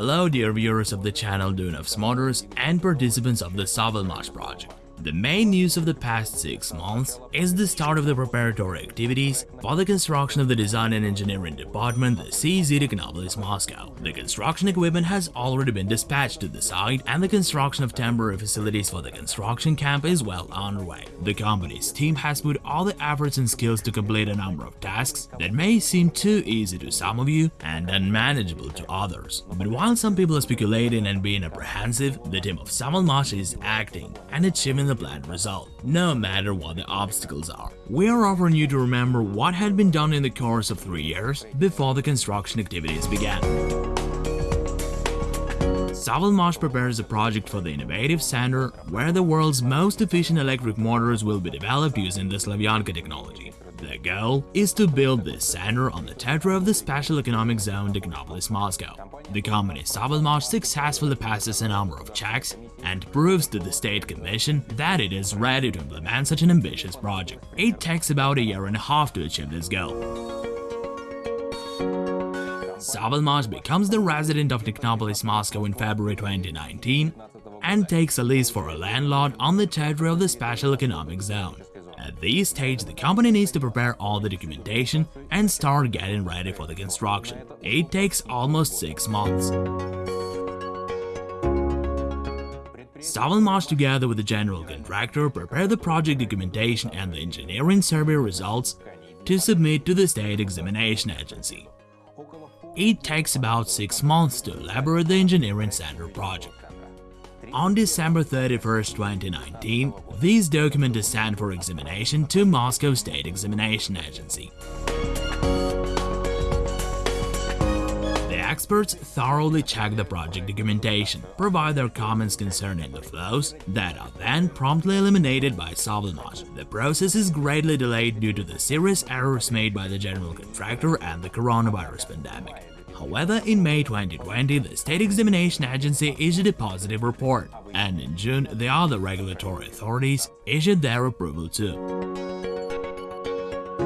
Hello dear viewers of the channel Dune Motors and participants of the Savalmash project. The main news of the past 6 months is the start of the preparatory activities for the construction of the Design and Engineering Department, the CEZ Technopolis Moscow. The construction equipment has already been dispatched to the site and the construction of temporary facilities for the construction camp is well underway. The company's team has put all the efforts and skills to complete a number of tasks that may seem too easy to some of you and unmanageable to others. But while some people are speculating and being apprehensive, the team of Savalmash is acting and achieving the planned result, no matter what the obstacles are. We are offering you to remember what had been done in the course of three years before the construction activities began. Savalmash prepares a project for the Innovative Center where the world's most efficient electric motors will be developed using the Slavyanka technology. The goal is to build this center on the territory of the Special Economic Zone Technopolis Moscow. The company Savalmash successfully passes a number of checks and proves to the State Commission that it is ready to implement such an ambitious project. It takes about a year and a half to achieve this goal. Savalmash becomes the resident of Technopolis Moscow in February 2019 and takes a lease for a landlord on the territory of the Special Economic Zone. At this stage, the company needs to prepare all the documentation and start getting ready for the construction. It takes almost 6 months. Savalmash together with the general contractor prepare the project documentation and the engineering survey results to submit to the State Examination Agency. It takes about 6 months to elaborate the engineering center project. On December 31, 2019, these documents are sent for examination to Moscow State Examination Agency. The experts thoroughly check the project documentation, provide their comments concerning the flows that are then promptly eliminated by Savalmash. The process is greatly delayed due to the serious errors made by the general contractor and the coronavirus pandemic. However, in May 2020, the State Examination Agency issued a positive report, and in June, the other regulatory authorities issued their approval too.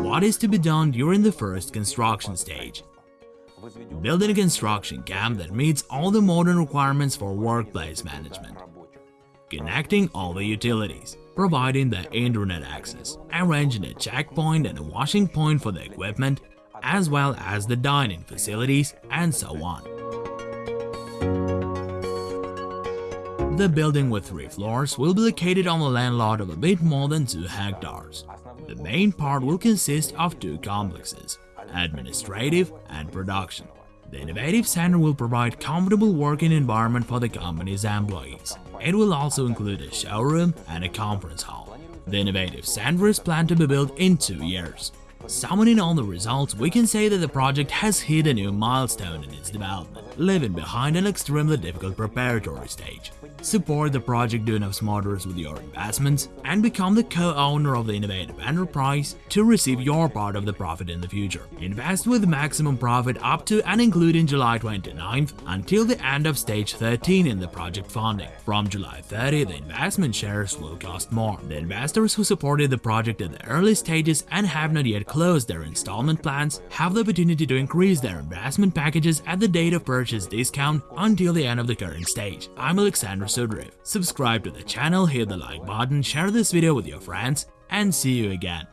What is to be done during the first construction stage? Building a construction camp that meets all the modern requirements for workplace management. Connecting all the utilities, providing the internet access, arranging a checkpoint and a washing point for the equipment, as well as the dining facilities and so on. The building with three floors will be located on a land lot of a bit more than 2 hectares. The main part will consist of two complexes, administrative and production. The Innovative Center will provide comfortable working environment for the company's employees. It will also include a showroom and a conference hall. The Innovative Center is planned to be built in two years. Summoning all the results, we can say that the project has hit a new milestone in its development, leaving behind an extremely difficult preparatory stage. Support the project Dunov's Motors with your investments and become the co-owner of the innovative enterprise to receive your part of the profit in the future. Invest with maximum profit up to and including July 29th until the end of stage 13 in the project funding. From July 30, the investment shares will cost more. The investors who supported the project at the early stages and have not yet closed their installment plans have the opportunity to increase their investment packages at the date of purchase discount until the end of the current stage. I'm Alexander Subscribe to the channel, hit the like button, share this video with your friends, and see you again.